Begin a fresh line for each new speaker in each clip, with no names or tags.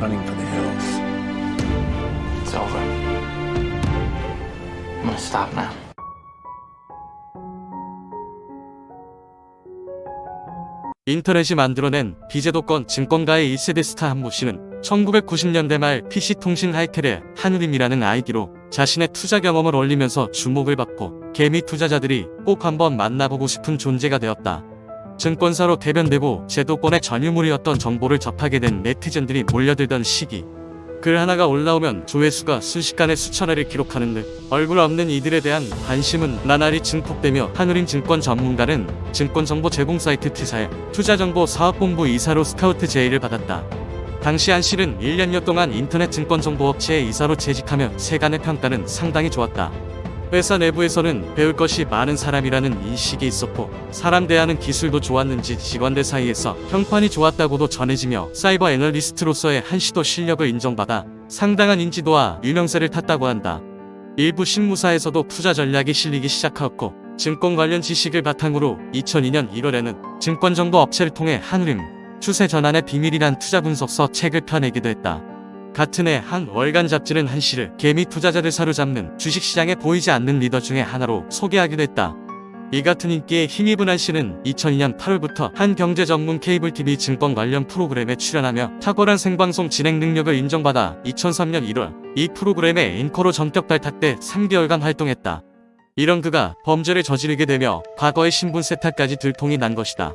running for the hills.
It's over. I'm gonna stop now.
인터넷이 만들어낸 비제도권 증권가의 1세대 스타 한모 씨는 1990년대 말 PC통신 하이텔의 한우림이라는 아이디로 자신의 투자 경험을 올리면서 주목을 받고 개미 투자자들이 꼭 한번 만나보고 싶은 존재가 되었다. 증권사로 대변되고 제도권의 전유물이었던 정보를 접하게 된 네티즌들이 몰려들던 시기. 글 하나가 올라오면 조회수가 순식간에 수천회를 기록하는 듯 얼굴 없는 이들에 대한 관심은 나날이 증폭되며 한우림 증권 전문가는 증권정보 제공 사이트 T사의 투자정보 사업본부 이사로 스카우트 제의를 받았다. 당시 한 씨는 1년여 동안 인터넷 증권정보업체의 이사로 재직하며 세간의 평가는 상당히 좋았다. 회사 내부에서는 배울 것이 많은 사람이라는 인식이 있었고 사람 대하는 기술도 좋았는지 직원들 사이에서 평판이 좋았다고도 전해지며 사이버 애널리스트로서의 한시도 실력을 인정받아 상당한 인지도와 유명세를 탔다고 한다. 일부 신무사에서도 투자 전략이 실리기 시작하였고 증권 관련 지식을 바탕으로 2002년 1월에는 증권정보 업체를 통해 한우림 추세 전환의 비밀이란 투자 분석서 책을 펴내기도 했다. 같은 해 한 월간 잡지는 한 씨를 개미 투자자를 사로잡는 주식시장에 보이지 않는 리더 중에 하나로 소개하기도 했다. 이 같은 인기에 힘입은 한 씨는 2002년 8월부터 한 경제 전문 케이블 TV 증권 관련 프로그램에 출연하며 탁월한 생방송 진행 능력을 인정받아 2003년 1월 이 프로그램의 앵커로 전격 발탁돼 3개월간 활동했다. 이런 그가 범죄를 저지르게 되며 과거의 신분 세탁까지 들통이 난 것이다.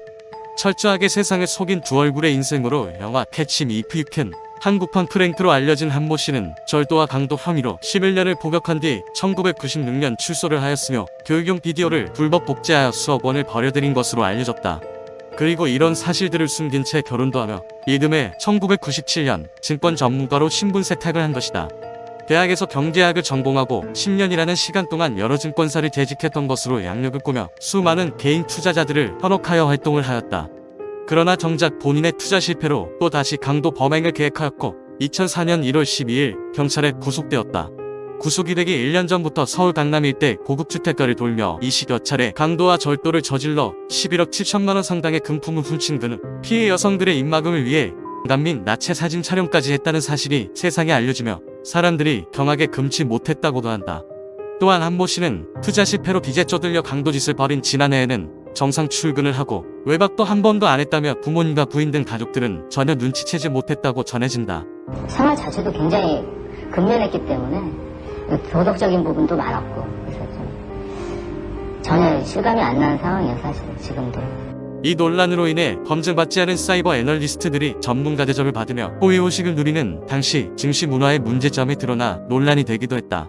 철저하게 세상을 속인 두 얼굴의 인생으로 영화 Catch Me If You Can 한국판 프랭크로 알려진 한모 씨는 절도와 강도 혐의로 11년을 복역한 뒤 1996년 출소를 하였으며 교육용 비디오를 불법 복제하여 수억 원을 버려들인 것으로 알려졌다. 그리고 이런 사실들을 숨긴 채 결혼도 하며 이듬해 1997년 증권 전문가로 신분 세탁을 한 것이다. 대학에서 경제학을 전공하고 10년이라는 시간 동안 여러 증권사를 재직했던 것으로 양력을 꾸며 수많은 개인 투자자들을 현혹하여 활동을 하였다. 그러나 정작 본인의 투자 실패로 또 다시 강도 범행을 계획하였고 2004년 1월 12일 경찰에 구속되었다. 구속이 되기 1년 전부터 서울 강남 일대 고급 주택가를 돌며 20여 차례 강도와 절도를 저질러 11억 7천만원 상당의 금품을 훔친 그는 피해 여성들의 입막음을 위해 및 나체 사진 촬영까지 했다는 사실이 세상에 알려지며 사람들이 경악에 금치 못했다고도 한다. 또한 한모 씨는 투자 실패로 빚에 쪼들려 강도짓을 벌인 지난해에는 정상 출근을 하고 외박도 한 번도 안 했다며 부모님과 부인 등 가족들은 전혀 눈치채지 못했다고 전해진다.
생활 자체도 굉장히 근면했기 때문에 도덕적인 부분도 많았고 그래서 좀 전혀 실감이 안 나는 상황이에요 사실 지금도
이 논란으로 인해 검증받지 않은 사이버 애널리스트들이 전문가 대접을 받으며 호의호식을 누리는 당시 증시 문화의 문제점이 드러나 논란이 되기도 했다.